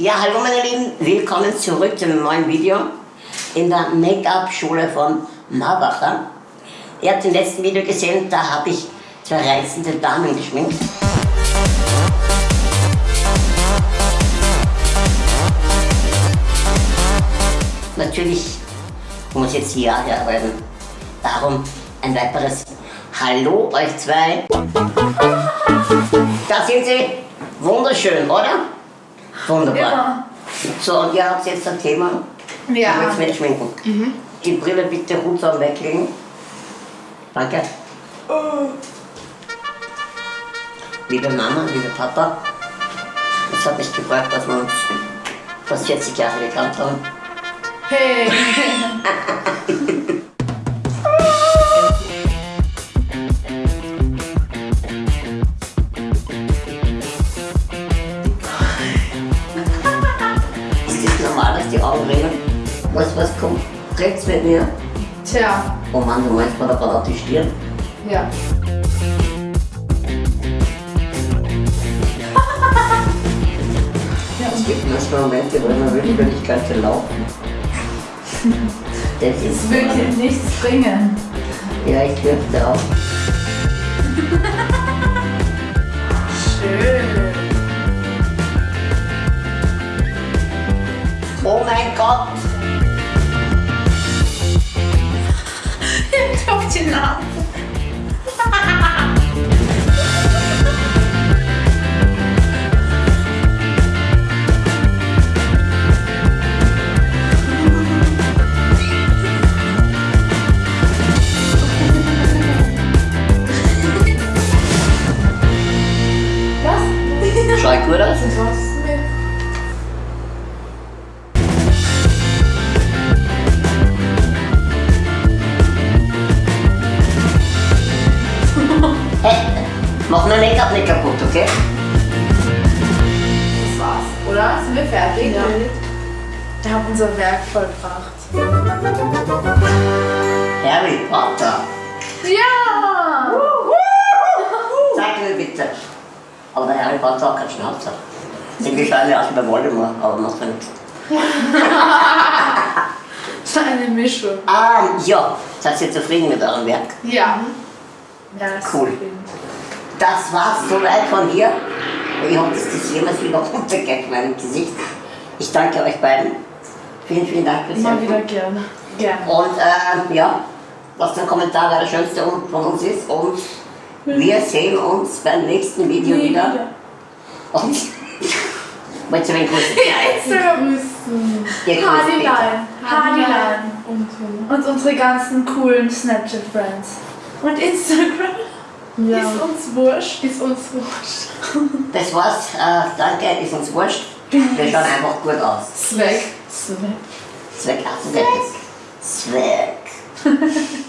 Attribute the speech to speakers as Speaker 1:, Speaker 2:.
Speaker 1: Ja, hallo meine Lieben, willkommen zurück zu einem neuen Video in der Make-up-Schule von Marbacher. Ihr habt im letzten Video gesehen, da habe ich zwei reizende Damen geschminkt. Natürlich muss jetzt hier arbeiten. Darum ein weiteres Hallo euch zwei. Da sind sie. Wunderschön, oder? Wunderbar.
Speaker 2: Immer.
Speaker 1: So, und ihr habt jetzt ein Thema.
Speaker 2: Ja.
Speaker 1: Ich möchte mich schminken. Die Brille bitte runter weglegen. Danke. Liebe Mama, liebe Papa, es hat mich gefreut, dass wir uns fast 40 Jahre gekannt haben.
Speaker 2: Hey.
Speaker 1: Was, was kommt rechts mit mir?
Speaker 2: Tja.
Speaker 1: Oh Mann, du meinst mal da gerade die Stirn?
Speaker 2: Ja.
Speaker 1: Es gibt manchmal Momente, wo man wirklich, wenn ich könnte laufen. Das
Speaker 2: es
Speaker 1: ist
Speaker 2: wird dir nichts bringen.
Speaker 1: Ja, ich dürfte auch.
Speaker 2: Auf die
Speaker 1: mach mein Make-up nicht kaputt, okay?
Speaker 2: Das war's, oder? Sind wir fertig?
Speaker 3: Ja.
Speaker 2: Wir haben unser Werk vollbracht.
Speaker 1: Harry Potter!
Speaker 2: Ja!
Speaker 1: Sag mir bitte. Aber der Harry Potter hat keinen Schnauzer. Irgendwie schauen wir aus wie bei Voldemort, aber macht ja nichts.
Speaker 2: Das war eine Mischung.
Speaker 1: Ah, ja. Seid ihr zufrieden mit eurem Werk?
Speaker 2: Ja. Ja, ist
Speaker 1: Cool. Das war's soweit von hier. Ich hoffe, dass das jemals wieder runtergeht in meinem Gesicht. Ich danke euch beiden. Vielen, vielen Dank fürs
Speaker 2: Immer wieder gerne. Gerne.
Speaker 1: Und äh, ja, was der Kommentar wer der schönste von uns ist. Und wir sehen uns beim nächsten Video
Speaker 2: Nie
Speaker 1: wieder. Und wollt ihr meinen grüßen?
Speaker 2: Grüßen.
Speaker 1: Ihr grüßt
Speaker 2: Hardyline. Hardyline.
Speaker 3: Und
Speaker 2: Und unsere ganzen coolen Snapchat-Friends. Und Instagram.
Speaker 3: Ja.
Speaker 2: Ist uns wurscht.
Speaker 3: ist uns wurscht.
Speaker 1: Das war's. Äh, danke, ist uns wurscht. Wir schauen einfach gut aus.
Speaker 2: Zweck.
Speaker 3: Zweck.
Speaker 1: Zweck, ach, Zweck. Zweck.